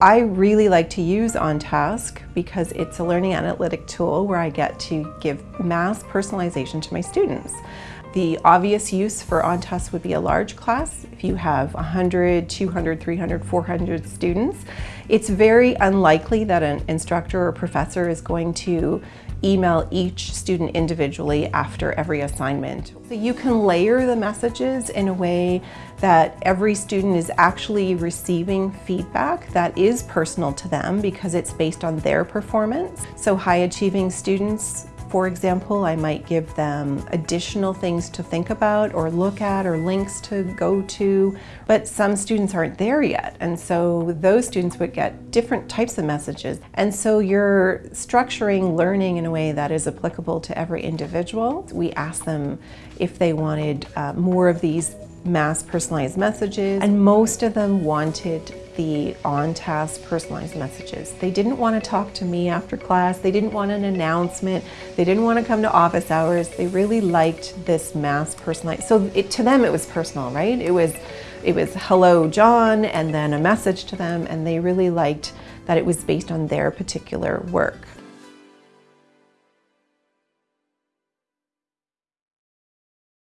I really like to use OnTask because it's a learning analytic tool where I get to give mass personalization to my students. The obvious use for OnTask would be a large class. If you have 100, 200, 300, 400 students, it's very unlikely that an instructor or professor is going to email each student individually after every assignment. So you can layer the messages in a way that every student is actually receiving feedback that is personal to them because it's based on their performance. So high achieving students for example, I might give them additional things to think about or look at or links to go to, but some students aren't there yet. And so those students would get different types of messages. And so you're structuring learning in a way that is applicable to every individual. We ask them if they wanted uh, more of these mass personalized messages and most of them wanted the OnTask personalized messages. They didn't want to talk to me after class, they didn't want an announcement, they didn't want to come to office hours, they really liked this mass personalized. So it, to them it was personal, right? It was, it was hello John and then a message to them and they really liked that it was based on their particular work.